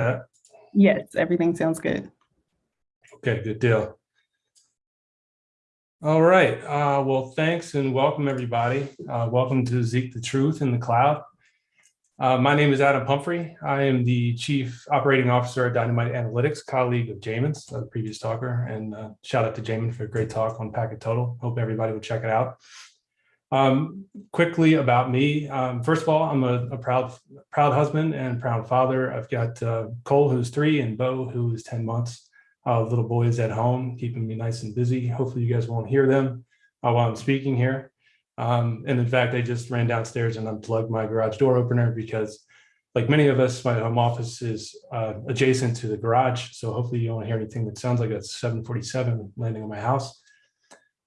that? Yes, everything sounds good. Okay, good deal. All right, uh, well, thanks and welcome, everybody. Uh, welcome to Zeek the Truth in the Cloud. Uh, my name is Adam Pumphrey. I am the Chief Operating Officer at Dynamite Analytics, colleague of Jamin's, the previous talker, and uh, shout out to Jamin for a great talk on PacketTotal. Hope everybody will check it out. Um, quickly about me. Um, first of all, I'm a, a, proud, proud husband and proud father. I've got uh, Cole, who's three, and Bo, who is 10 months. Uh, little boys at home, keeping me nice and busy. Hopefully you guys won't hear them uh, while I'm speaking here. Um, and in fact, I just ran downstairs and unplugged my garage door opener because like many of us, my home office is uh, adjacent to the garage. So hopefully you won't hear anything that sounds like a 747 landing on my house.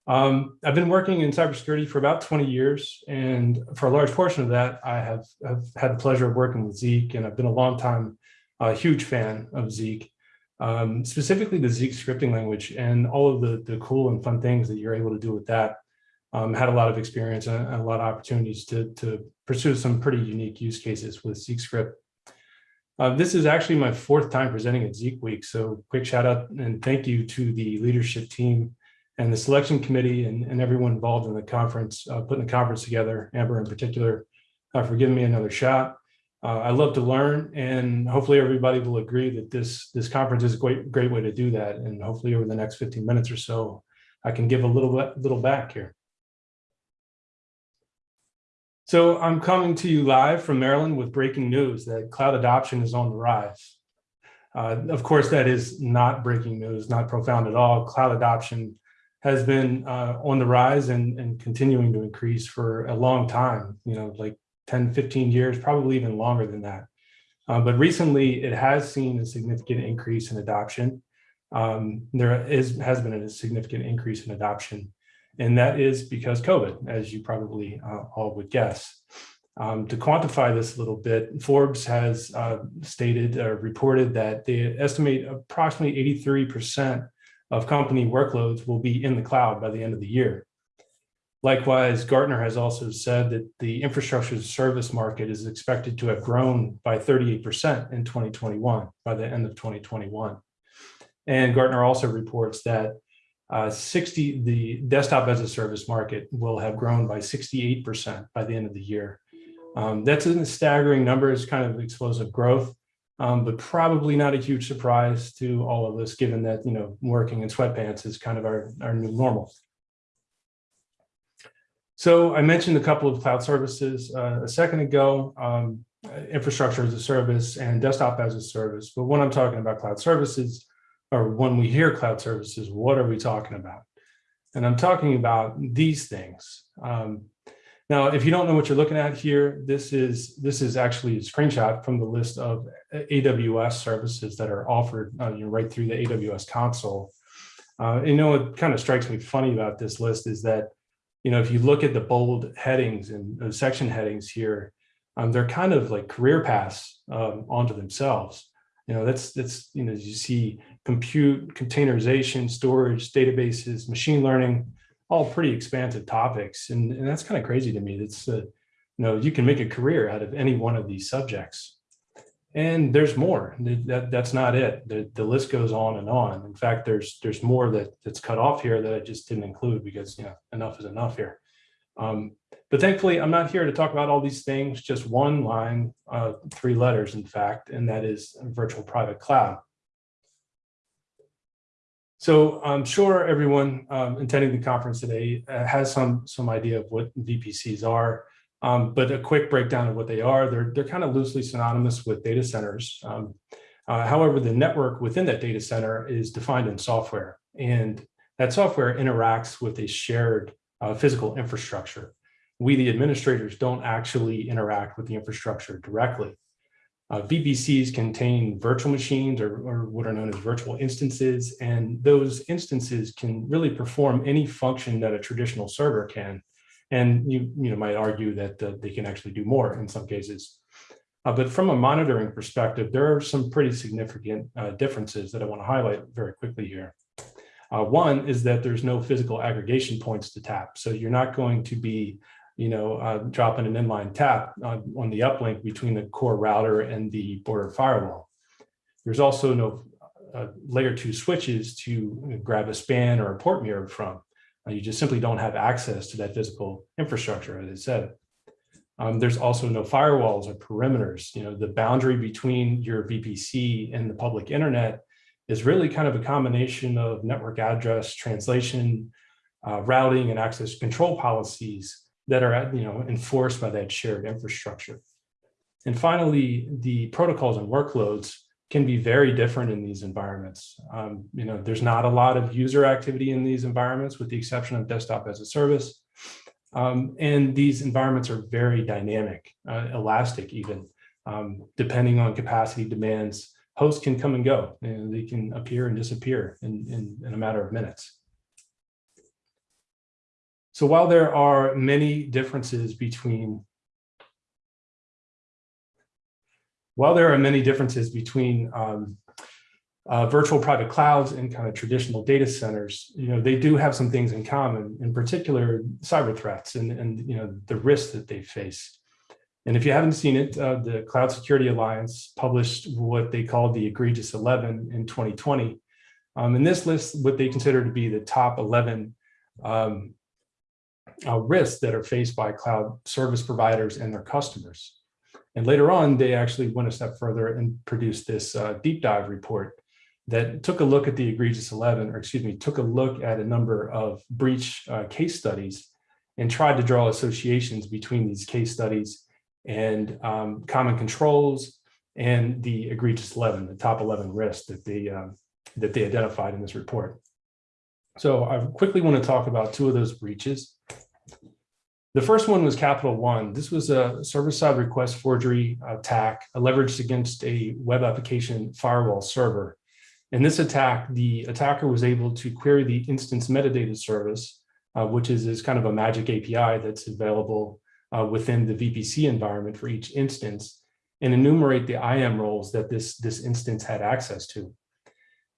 Um, I've been working in cybersecurity for about 20 years, and for a large portion of that, I have, have had the pleasure of working with Zeek, and I've been a long time, uh, huge fan of Zeek, um, specifically the Zeek scripting language and all of the, the cool and fun things that you're able to do with that. Um, had a lot of experience and a lot of opportunities to, to pursue some pretty unique use cases with Zeek script. Uh, this is actually my fourth time presenting at Zeek Week, so quick shout out and thank you to the leadership team and the selection committee and, and everyone involved in the conference, uh, putting the conference together, Amber in particular, uh, for giving me another shot. Uh, I love to learn and hopefully everybody will agree that this, this conference is a great, great way to do that. And hopefully over the next 15 minutes or so, I can give a little bit, little back here. So I'm coming to you live from Maryland with breaking news that cloud adoption is on the rise. Uh, of course, that is not breaking news, not profound at all. Cloud adoption has been uh, on the rise and, and continuing to increase for a long time, you know, like 10, 15 years, probably even longer than that. Uh, but recently, it has seen a significant increase in adoption. Um, there is has been a significant increase in adoption, and that is because COVID, as you probably uh, all would guess. Um, to quantify this a little bit, Forbes has uh, stated or reported that they estimate approximately 83 percent of company workloads will be in the cloud by the end of the year. Likewise, Gartner has also said that the infrastructure service market is expected to have grown by 38% in 2021, by the end of 2021. And Gartner also reports that uh, 60, the desktop as a service market will have grown by 68% by the end of the year. Um, that's a staggering number, it's kind of explosive growth um, but probably not a huge surprise to all of us, given that, you know, working in sweatpants is kind of our, our new normal. So I mentioned a couple of cloud services uh, a second ago, um, infrastructure as a service and desktop as a service. But when I'm talking about cloud services, or when we hear cloud services, what are we talking about? And I'm talking about these things. Um, now, if you don't know what you're looking at here, this is this is actually a screenshot from the list of AWS services that are offered uh, you know, right through the AWS console. Uh, you know, what kind of strikes me funny about this list is that, you know, if you look at the bold headings and uh, section headings here, um, they're kind of like career paths um, onto themselves. You know, that's that's you know, you see compute, containerization, storage, databases, machine learning, all pretty expansive topics. And, and that's kind of crazy to me. That's, uh, you know, you can make a career out of any one of these subjects. And there's more. That, that's not it. The, the list goes on and on. In fact, there's there's more that that's cut off here that I just didn't include because you know enough is enough here. Um, but thankfully, I'm not here to talk about all these things. Just one line, uh, three letters, in fact, and that is virtual private cloud. So I'm sure everyone um, attending the conference today uh, has some some idea of what VPCs are, um, but a quick breakdown of what they are. They're they're kind of loosely synonymous with data centers. Um, uh, however, the network within that data center is defined in software, and that software interacts with a shared uh, physical infrastructure. We, the administrators, don't actually interact with the infrastructure directly. Uh, VPCs contain virtual machines or, or, what are known as virtual instances, and those instances can really perform any function that a traditional server can. And you, you know, might argue that uh, they can actually do more in some cases. Uh, but from a monitoring perspective, there are some pretty significant uh, differences that I want to highlight very quickly here. Uh, one is that there's no physical aggregation points to tap. So you're not going to be you know, uh, dropping an inline tap on, on the uplink between the core router and the border firewall. There's also no uh, layer two switches to grab a span or a port mirror from. Uh, You just simply don't have access to that physical infrastructure, as I said. Um, there's also no firewalls or perimeters. You know, the boundary between your VPC and the public internet is really kind of a combination of network address translation, uh, routing and access control policies that are, you know, enforced by that shared infrastructure. And finally, the protocols and workloads can be very different in these environments. Um, you know, there's not a lot of user activity in these environments with the exception of desktop as a service. Um, and these environments are very dynamic, uh, elastic even, um, depending on capacity demands. Hosts can come and go, and they can appear and disappear in, in, in a matter of minutes. So while there are many differences between while there are many differences between um, uh, virtual private clouds and kind of traditional data centers, you know, they do have some things in common, in particular cyber threats and, and you know, the risks that they face. And if you haven't seen it, uh, the Cloud Security Alliance published what they called the egregious 11 in 2020. Um, and this lists what they consider to be the top 11 um, uh, risks that are faced by cloud service providers and their customers. And later on, they actually went a step further and produced this uh, deep dive report that took a look at the egregious 11, or excuse me, took a look at a number of breach uh, case studies and tried to draw associations between these case studies and um, common controls and the egregious 11, the top 11 risks that they, uh, that they identified in this report. So I quickly want to talk about two of those breaches. The first one was Capital One. This was a server-side request forgery attack leveraged against a web application firewall server. In this attack, the attacker was able to query the instance metadata service, uh, which is, is kind of a magic API that's available uh, within the VPC environment for each instance, and enumerate the IAM roles that this, this instance had access to.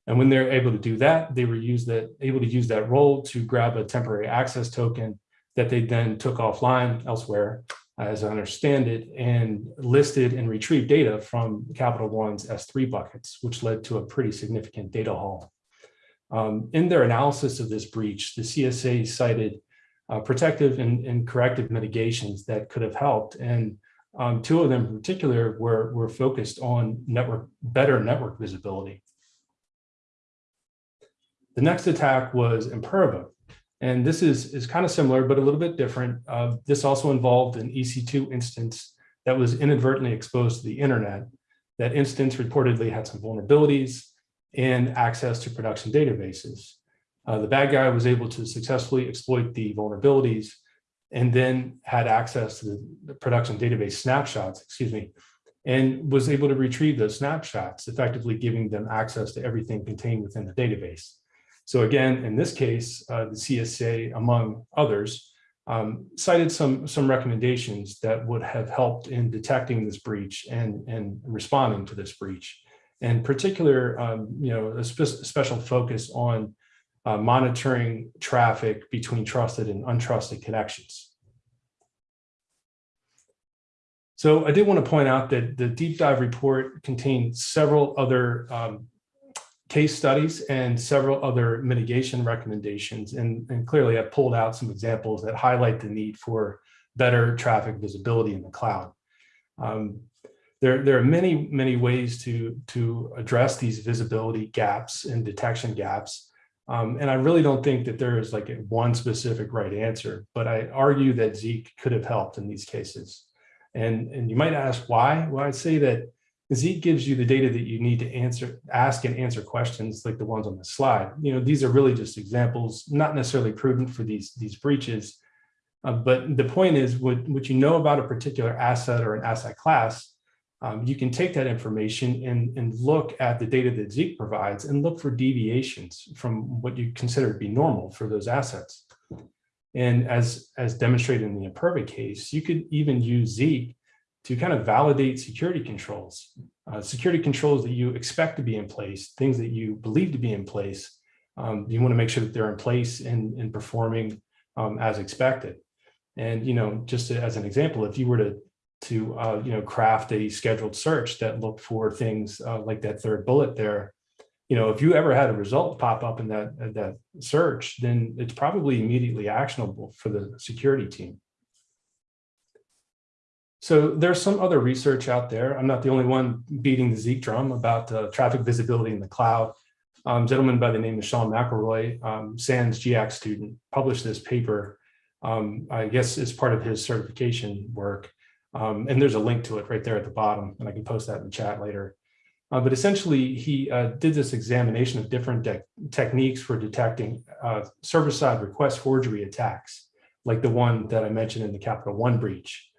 And when they're able to do that, they were that, able to use that role to grab a temporary access token that they then took offline elsewhere, as I understand it, and listed and retrieved data from Capital One's S3 buckets, which led to a pretty significant data haul. Um, in their analysis of this breach, the CSA cited uh, protective and, and, corrective mitigations that could have helped. And um, two of them in particular were, were focused on network, better network visibility. The next attack was Imperva, and this is, is kind of similar, but a little bit different. Uh, this also involved an EC2 instance that was inadvertently exposed to the internet. That instance reportedly had some vulnerabilities and access to production databases. Uh, the bad guy was able to successfully exploit the vulnerabilities and then had access to the, the production database snapshots, excuse me, and was able to retrieve those snapshots, effectively giving them access to everything contained within the database. So again, in this case, uh, the CSA, among others, um, cited some, some recommendations that would have helped in detecting this breach and, and responding to this breach. And particular, um, you know, a spe special focus on uh, monitoring traffic between trusted and untrusted connections. So I did want to point out that the deep dive report contained several other um, case studies and several other mitigation recommendations. And, and clearly I've pulled out some examples that highlight the need for better traffic visibility in the cloud. Um, there, there are many, many ways to, to address these visibility gaps and detection gaps. Um, and I really don't think that there is like one specific right answer, but I argue that Zeek could have helped in these cases. And, and you might ask why? Well, I'd say that Zeek gives you the data that you need to answer, ask and answer questions like the ones on the slide. You know, these are really just examples, not necessarily prudent for these, these breaches. Uh, but the point is what, what you know about a particular asset or an asset class, um, you can take that information and, and look at the data that Zeek provides and look for deviations from what you consider to be normal for those assets. And as, as demonstrated in the Imperva case, you could even use Zeek to kind of validate security controls, uh, security controls that you expect to be in place, things that you believe to be in place. Um, you want to make sure that they're in place and, and performing um, as expected. And, you know, just as an example, if you were to to, uh, you know, craft a scheduled search that looked for things uh, like that third bullet there. You know, if you ever had a result pop up in that, that search, then it's probably immediately actionable for the security team. So there's some other research out there. I'm not the only one beating the Zeek drum about uh, traffic visibility in the cloud. Um, gentleman by the name of Sean McElroy, um, SANS GIAC student, published this paper, um, I guess as part of his certification work. Um, and there's a link to it right there at the bottom, and I can post that in the chat later. Uh, but essentially, he uh, did this examination of different techniques for detecting uh, server-side request forgery attacks, like the one that I mentioned in the Capital One breach.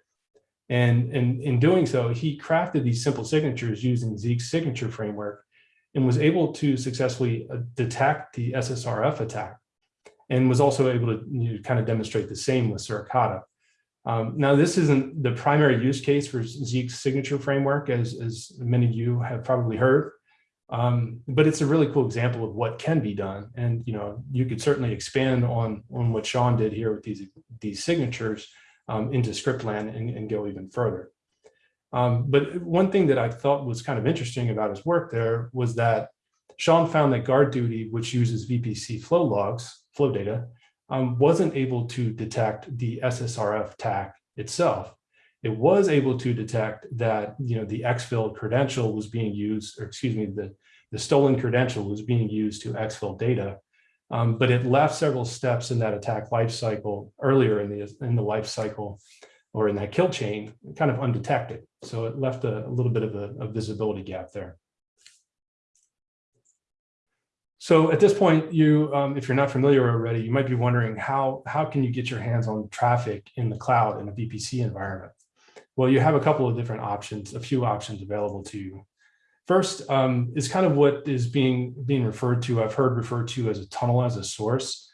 And, in doing so, he crafted these simple signatures using Zeek's signature framework and was able to successfully uh, detect the SSRF attack and was also able to you know, kind of demonstrate the same with Suricata. Um, now, this isn't the primary use case for Zeek's signature framework, as, as many of you have probably heard, um, but it's a really cool example of what can be done. And you know, you could certainly expand on, on what Sean did here with these, these signatures um, into Scriptland and, and, go even further. Um, but one thing that I thought was kind of interesting about his work there was that Sean found that GuardDuty, which uses VPC flow logs, flow data, um, wasn't able to detect the SSRF attack itself. It was able to detect that you know the exfil credential was being used, or excuse me, the, the stolen credential was being used to exfil data. Um, but it left several steps in that attack life cycle earlier in the in the life cycle or in that kill chain kind of undetected. So it left a, a little bit of a, a, visibility gap there. So at this point, you, um, if you're not familiar already, you might be wondering how, how can you get your hands on traffic in the cloud in a VPC environment? Well, you have a couple of different options, a few options available to you. First um, is kind of what is being, being referred to, I've heard referred to as a tunnel as a source.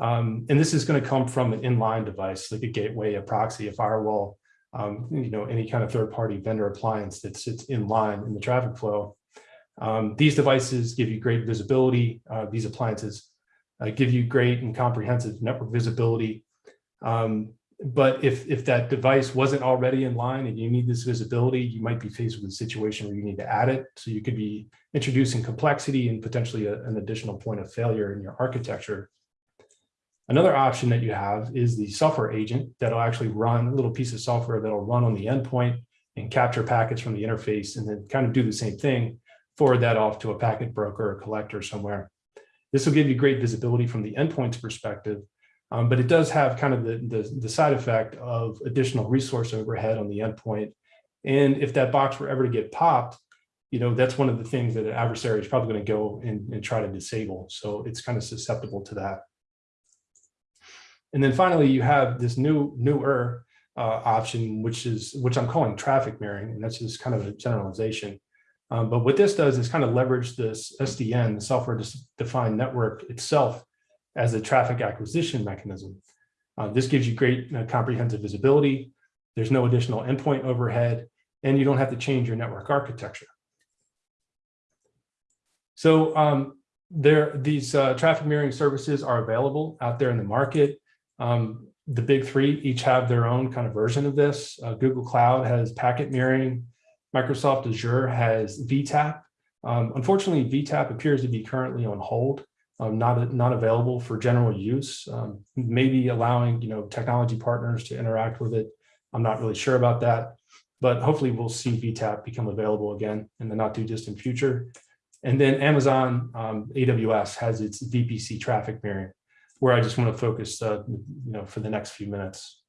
Um, and this is going to come from an inline device, like a gateway, a proxy, a firewall, um, you know, any kind of third-party vendor appliance that sits in line in the traffic flow. Um, these devices give you great visibility. Uh, these appliances uh, give you great and comprehensive network visibility. Um, but if, if that device wasn't already in line and you need this visibility, you might be faced with a situation where you need to add it. So you could be introducing complexity and potentially a, an additional point of failure in your architecture. Another option that you have is the software agent that'll actually run a little piece of software that'll run on the endpoint and capture packets from the interface and then kind of do the same thing, forward that off to a packet broker or collector somewhere. This will give you great visibility from the endpoint's perspective, um, but it does have kind of the, the, the, side effect of additional resource overhead on the endpoint. And if that box were ever to get popped, you know, that's one of the things that an adversary is probably going to go and, and try to disable. So it's kind of susceptible to that. And then finally, you have this new newer uh, option, which is which I'm calling traffic mirroring, and that's just kind of a generalization. Um, but what this does is kind of leverage this SDN, the software defined network itself as a traffic acquisition mechanism. Uh, this gives you great uh, comprehensive visibility. There's no additional endpoint overhead, and you don't have to change your network architecture. So um, there, these uh, traffic mirroring services are available out there in the market. Um, the big three each have their own kind of version of this. Uh, Google Cloud has packet mirroring. Microsoft Azure has VTAP. Um, unfortunately, VTAP appears to be currently on hold um, not, not available for general use, um, maybe allowing you know technology partners to interact with it. I'm not really sure about that, but hopefully we'll see VTAP become available again in the not too distant future. And then Amazon um, AWS has its VPC traffic mirroring, where I just want to focus uh, you know, for the next few minutes.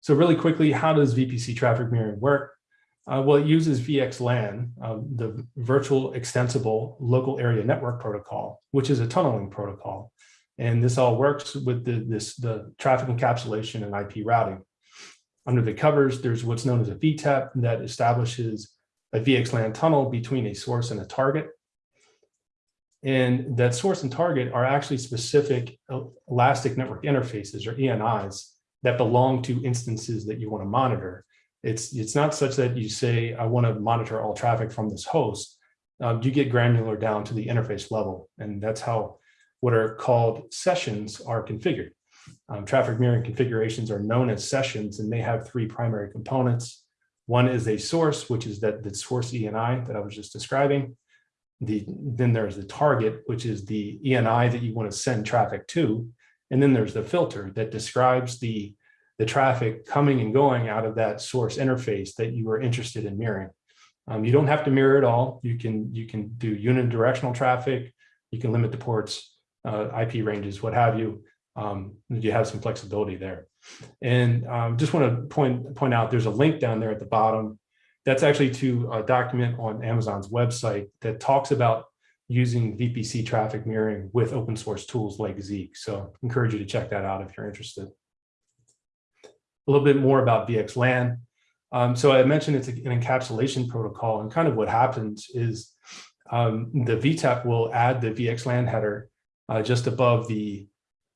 So really quickly, how does VPC traffic mirroring work? Uh, well, it uses VXLAN, um, the Virtual Extensible Local Area Network Protocol, which is a tunneling protocol. And this all works with the, this, the traffic encapsulation and IP routing. Under the covers, there's what's known as a VTEP that establishes a VXLAN tunnel between a source and a target. And that source and target are actually specific elastic network interfaces or ENIs that belong to instances that you want to monitor. It's, it's not such that you say, I want to monitor all traffic from this host. Um, you get granular down to the interface level. And that's how what are called sessions are configured. Um, traffic mirroring configurations are known as sessions and they have three primary components. One is a source, which is that the source ENI that I was just describing. The, then there's the target, which is the ENI that you want to send traffic to. And then there's the filter that describes the, the traffic coming and going out of that source interface that you are interested in mirroring. Um, you don't have to mirror it all. You can, you can do unidirectional traffic. You can limit the ports, uh, IP ranges, what have you. Um, you have some flexibility there. And um, just want to point, point out there's a link down there at the bottom. That's actually to a document on Amazon's website that talks about using VPC traffic mirroring with open source tools like Zeek. So encourage you to check that out if you're interested. A little bit more about VXLAN. Um, so I mentioned it's an encapsulation protocol and kind of what happens is um, the VTEP will add the VXLAN header uh, just above the,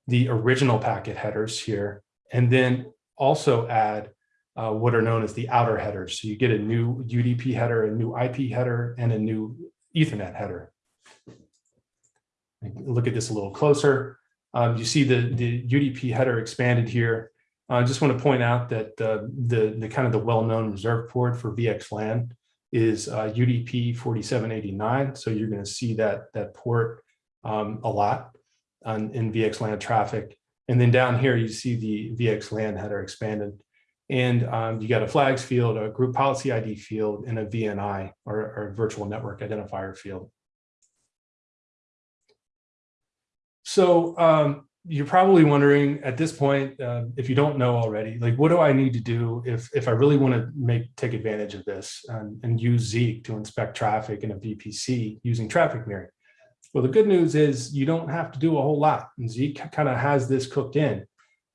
the original packet headers here, and then also add uh, what are known as the outer headers. So you get a new UDP header, a new IP header, and a new Ethernet header. Look at this a little closer. Um, you see the, the UDP header expanded here. I just want to point out that uh, the, the kind of the well-known reserve port for VXLAN is uh, UDP 4789. So you're going to see that, that port um, a lot on, in VXLAN traffic. And then down here, you see the VXLAN header expanded. And um, you got a flags field, a group policy ID field, and a VNI or, or virtual network identifier field. So um, you're probably wondering at this point, uh, if you don't know already, like, what do I need to do if, if I really want to make take advantage of this and, and use Zeek to inspect traffic in a VPC using traffic mirroring? Well, the good news is you don't have to do a whole lot. And Zeek kind of has this cooked in.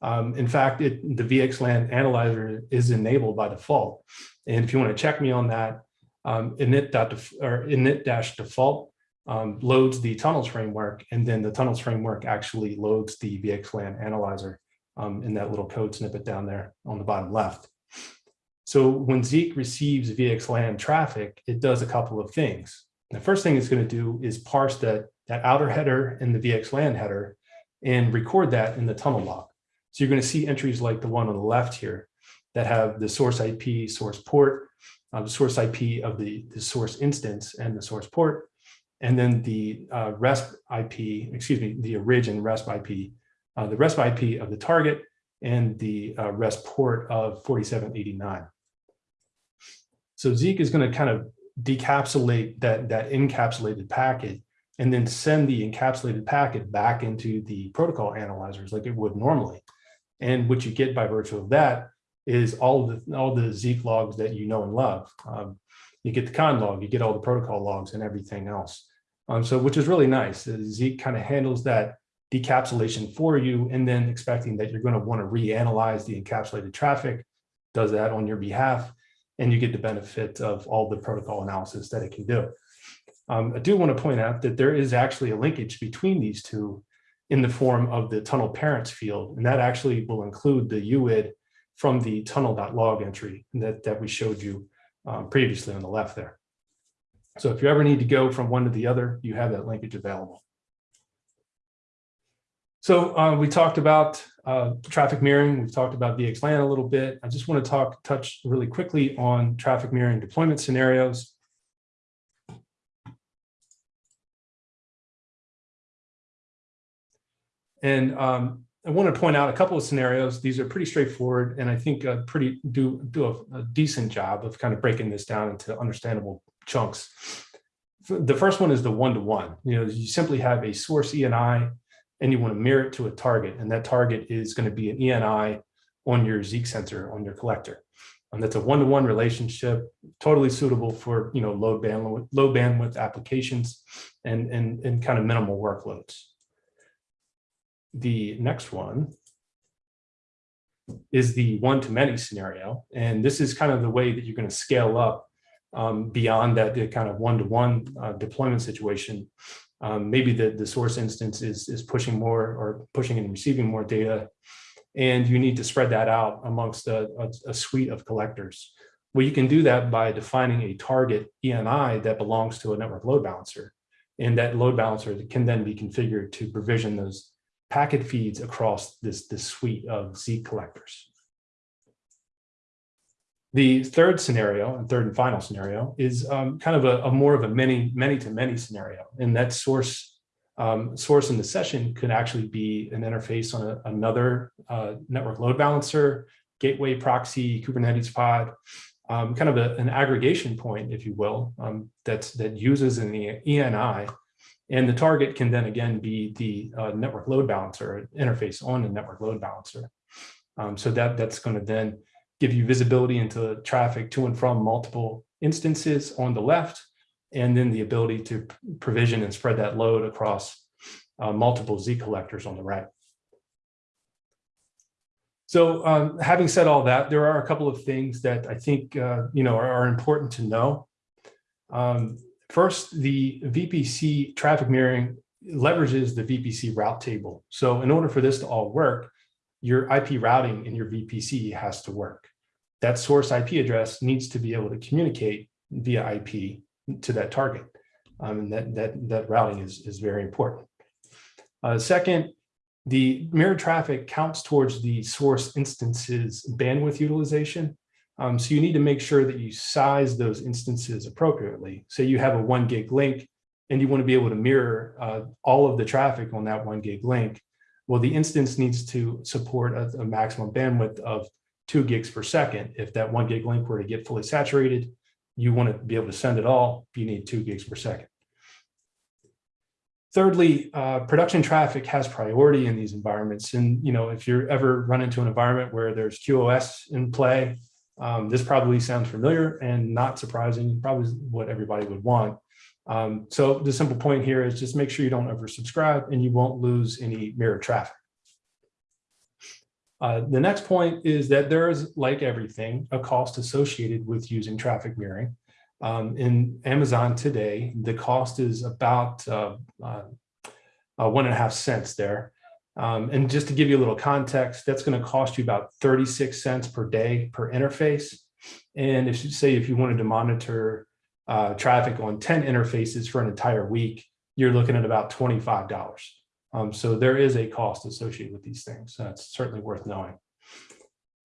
Um, in fact, it, the VXLAN analyzer is enabled by default. And if you want to check me on that, um, init-default um, loads the tunnels framework, and then the tunnels framework actually loads the VXLAN analyzer um, in that little code snippet down there on the bottom left. So when Zeek receives VXLAN traffic, it does a couple of things. The first thing it's going to do is parse that, that outer header in the VXLAN header and record that in the tunnel log. So you're going to see entries like the one on the left here that have the source IP, source port, uh, the source IP of the, the source instance and the source port, and then the uh, RESP IP, excuse me, the origin RESP IP, uh, the RESP IP of the target and the uh, RESP port of 4789. So Zeek is going to kind of decapsulate that, that encapsulated packet and then send the encapsulated packet back into the protocol analyzers like it would normally. And what you get by virtue of that is all the all the Zeek logs that you know and love. Um, you get the conn log, you get all the protocol logs and everything else. Um, so which is really nice. Uh, Zeek kind of handles that decapsulation for you and then expecting that you're going to want to reanalyze the encapsulated traffic, does that on your behalf, and you get the benefit of all the protocol analysis that it can do. Um, I do want to point out that there is actually a linkage between these two in the form of the tunnel parents field, and that actually will include the UID from the tunnel.log entry that, that we showed you um, previously on the left there. So if you ever need to go from one to the other, you have that linkage available. So uh, we talked about uh, traffic mirroring. We've talked about VXLAN a little bit. I just want to talk, touch really quickly on traffic mirroring deployment scenarios. And um, I want to point out a couple of scenarios. These are pretty straightforward, and I think uh, pretty do do a, a, decent job of kind of breaking this down into understandable chunks. The first one is the one-to-one. -one. You know, you simply have a source ENI, and you want to mirror it to a target, and that target is going to be an ENI on your Zeek sensor on your collector. And that's a one-to-one -one relationship, totally suitable for you know low bandwidth low bandwidth applications and and and kind of minimal workloads. The next one is the one-to-many scenario. And this is kind of the way that you're going to scale up um, beyond that the kind of one-to-one -one, uh, deployment situation. Um, maybe the, the source instance is, is pushing more or pushing and receiving more data. And you need to spread that out amongst a, a, a suite of collectors. Well, you can do that by defining a target ENI that belongs to a network load balancer. And that load balancer can then be configured to provision those packet feeds across this, this suite of Zeek collectors. The third scenario and third and final scenario is um, kind of a, a more of a many, many to many scenario. And that source, um, source in the session could actually be an interface on a, another uh, network load balancer, gateway proxy, Kubernetes pod, um, kind of a, an aggregation point, if you will, um, that's, that uses an ENI. And the target can then again be the uh, network load balancer interface on the network load balancer. Um, so that, that's going to then give you visibility into traffic to and from multiple instances on the left, and then the ability to provision and spread that load across uh, multiple Zeek collectors on the right. So um, having said all that, there are a couple of things that I think uh, you know are, are, important to know. Um, first, the VPC traffic mirroring leverages the VPC route table. So in order for this to all work, your IP routing in your VPC has to work. That source IP address needs to be able to communicate via IP to that target. Um, and that, that, that routing is, is very important. Uh, second, the mirror traffic counts towards the source instances bandwidth utilization. Um, so you need to make sure that you size those instances appropriately. So you have a one gig link and you want to be able to mirror uh, all of the traffic on that one gig link. Well, the instance needs to support a, a maximum bandwidth of two gigs per second. If that one gig link were to get fully saturated, you want to be able to send it all, you need two gigs per second. Thirdly, uh, production traffic has priority in these environments. And, you know, if you're ever run into an environment where there's QoS in play, um, this probably sounds familiar and not surprising, probably what everybody would want. Um, so the simple point here is just make sure you don't oversubscribe and you won't lose any mirror traffic. Uh, the next point is that there is, like everything, a cost associated with using traffic mirroring. Um, in Amazon today, the cost is about uh, uh, uh, one and a half cents there. Um, and just to give you a little context, that's going to cost you about 36 cents per day per interface. And if you say if you wanted to monitor uh, traffic on 10 interfaces for an entire week, you're looking at about $25. Um, so there is a cost associated with these things. That's certainly worth knowing.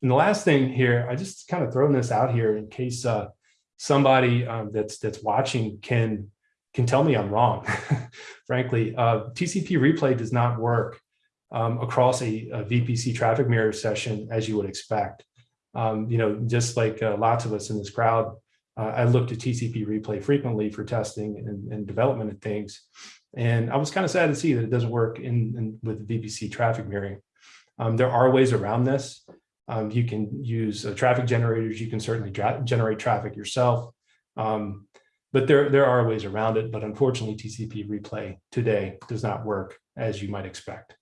And the last thing here, I just kind of throwing this out here in case uh, somebody um, that's that's watching can can tell me I'm wrong. Frankly, uh, TCP replay does not work um, across a, a, VPC traffic mirror session as you would expect. Um, you know, just like uh, lots of us in this crowd, uh, I look to TCP replay frequently for testing and, and development of things. And I was kind of sad to see that it doesn't work in, in with VPC traffic mirroring. Um, there are ways around this. Um, you can use uh, traffic generators. You can certainly generate traffic yourself. Um, but there, there are ways around it. But unfortunately, TCP replay today does not work as you might expect.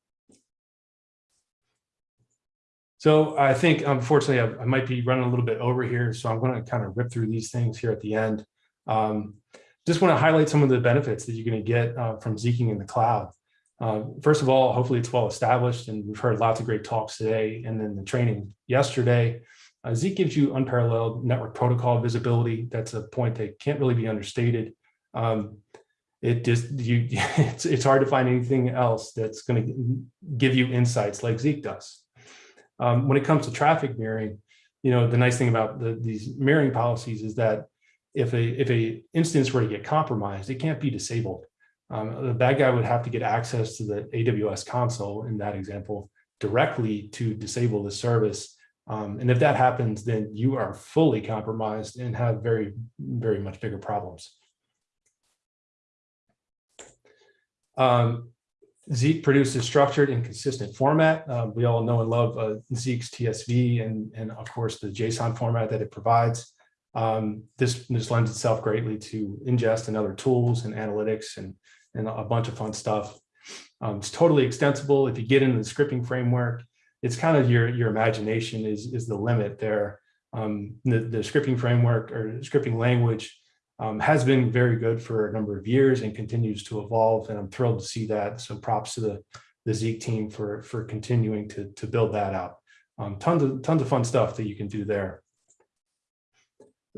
So I think, unfortunately, I, I might be running a little bit over here. So I'm going to kind of rip through these things here at the end. Um, just want to highlight some of the benefits that you're going to get uh, from Zeeking in the cloud. Uh, first of all, hopefully it's well established and we've heard lots of great talks today and then the training yesterday. Uh, Zeek gives you unparalleled network protocol visibility. That's a point that can't really be understated. Um, it just you it's, it's hard to find anything else that's going to give you insights like Zeek does. Um, when it comes to traffic mirroring, you know, the nice thing about the, these mirroring policies is that if a if a instance were to get compromised, it can't be disabled. Um, the bad guy would have to get access to the AWS console in that example directly to disable the service. Um, and if that happens, then you are fully compromised and have very, very much bigger problems. Um, Zeek produces structured and consistent format. Uh, we all know and love uh, Zeek's TSV and, and of course the JSON format that it provides. Um, this, this lends itself greatly to ingest and other tools and analytics and, and a bunch of fun stuff. Um, it's totally extensible. If you get into the scripting framework, it's kind of your, your imagination is, is the limit there. Um, the, the scripting framework or scripting language um, has been very good for a number of years and continues to evolve. And I'm thrilled to see that. So props to the, the Zeek team for, for continuing to, to build that out. Um, tons of tons of fun stuff that you can do there.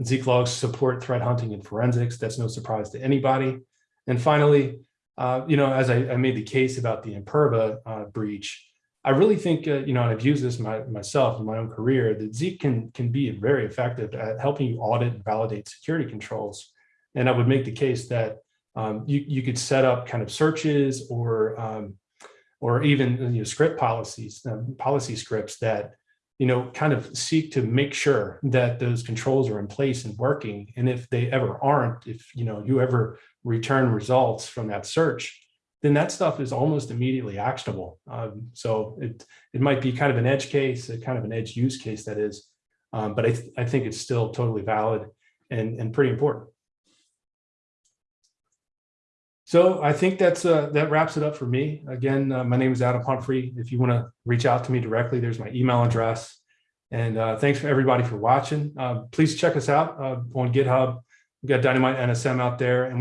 Zeek logs support threat hunting and forensics. That's no surprise to anybody. And finally, uh, you know, as I, I made the case about the Imperva uh, breach, I really think, uh, you know, and I've used this my, myself in my own career, that Zeek can, can be very effective at helping you audit and validate security controls. And I would make the case that um, you, you could set up kind of searches or, um, or even you know, script policies, um, policy scripts that, you know, kind of seek to make sure that those controls are in place and working. And if they ever aren't, if, you know, you ever return results from that search, then that stuff is almost immediately actionable. Um, so it, it might be kind of an edge case, a kind of an edge use case that is, um, but I, th I think it's still totally valid and, and pretty important. So I think that's uh, that wraps it up for me. Again, uh, my name is Adam Pumphrey. If you want to reach out to me directly, there's my email address. And uh, thanks for everybody for watching. Uh, please check us out uh, on GitHub. We've got Dynamite NSM out there. And